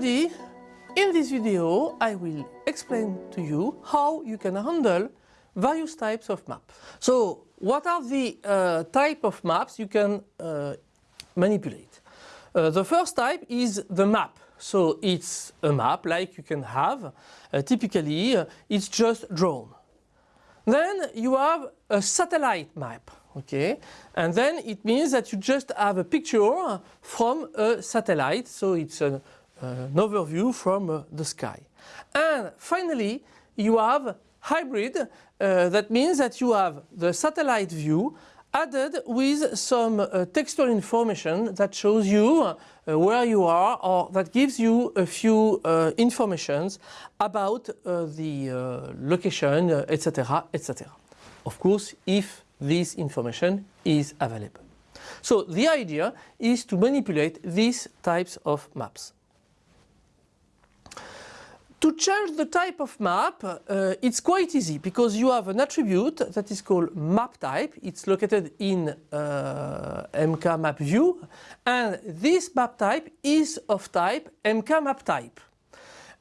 this video I will explain to you how you can handle various types of maps. So what are the uh, type of maps you can uh, manipulate? Uh, the first type is the map. So it's a map like you can have. Uh, typically uh, it's just drawn. Then you have a satellite map. Okay, and then it means that you just have a picture from a satellite, so it's uh, an overview from uh, the sky. And finally, you have hybrid, uh, that means that you have the satellite view added with some uh, textual information that shows you uh, where you are or that gives you a few uh, informations about uh, the uh, location, etc., etc. Of course, if this information is available. So the idea is to manipulate these types of maps. To change the type of map, uh, it's quite easy because you have an attribute that is called map type. It's located in uh, MK map view and this map type is of type MK map type.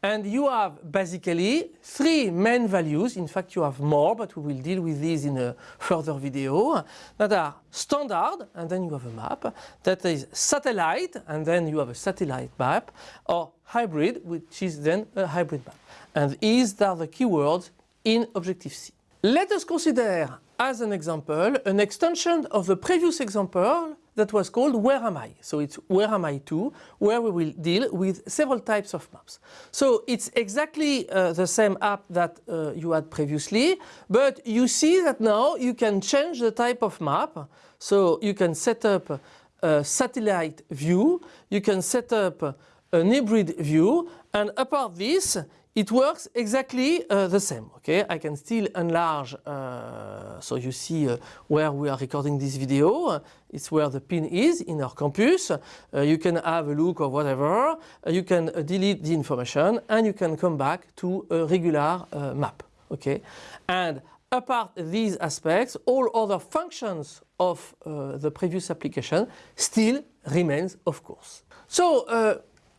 And you have basically three main values, in fact you have more but we will deal with these in a further video, that are standard and then you have a map, that is satellite and then you have a satellite map, or hybrid which is then a hybrid map. And these are the keywords in Objective-C. Let us consider as an example an extension of the previous example that was called Where Am I? So it's Where Am I 2 where we will deal with several types of maps. So it's exactly uh, the same app that uh, you had previously but you see that now you can change the type of map. So you can set up a satellite view, you can set up an hybrid view and apart this it works exactly uh, the same. Okay, I can still enlarge. Uh, so you see uh, where we are recording this video. It's where the pin is in our campus. Uh, you can have a look or whatever. Uh, you can uh, delete the information and you can come back to a regular map. Okay, and apart these aspects, all other functions of the previous application still remains, of course. So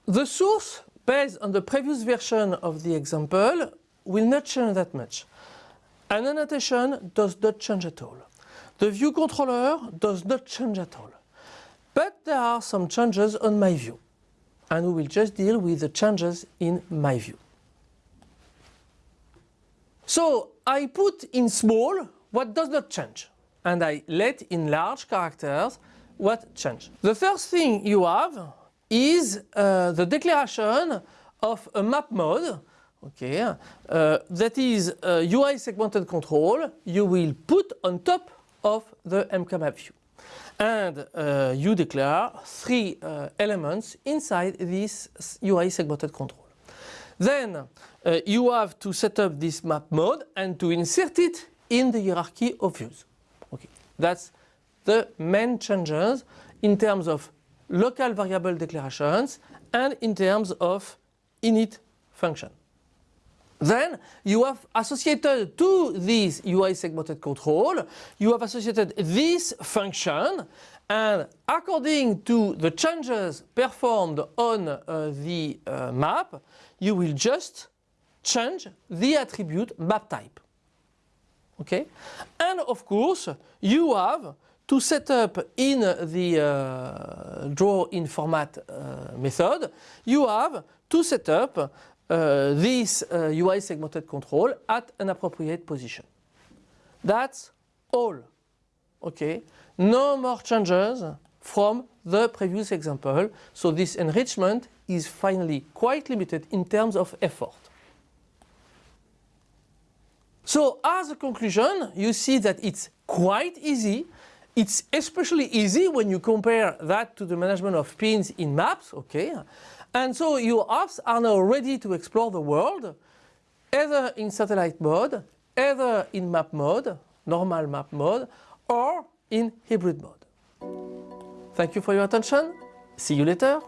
the source based on the previous version of the example will not change that much. An annotation does not change at all. The view controller does not change at all. But there are some changes on my view and we will just deal with the changes in my view. So I put in small what does not change and I let in large characters what change. The first thing you have is uh, the declaration of a map mode okay, uh, that is UI segmented control you will put on top of the MKMap view. And uh, you declare three uh, elements inside this UI segmented control. Then uh, you have to set up this map mode and to insert it in the hierarchy of views. Okay, that's the main changes in terms of local variable declarations and in terms of init function. Then you have associated to this UI segmented control, you have associated this function and according to the changes performed on uh, the uh, map, you will just change the attribute map type. Okay? And of course, you have to set up in the uh, draw in format uh, method, you have to set up uh, this UI uh, segmented control at an appropriate position. That's all. Okay, no more changes from the previous example. So this enrichment is finally quite limited in terms of effort. So as a conclusion, you see that it's quite easy it's especially easy when you compare that to the management of pins in maps, okay? And so your apps are now ready to explore the world, either in satellite mode, either in map mode, normal map mode, or in hybrid mode. Thank you for your attention. See you later.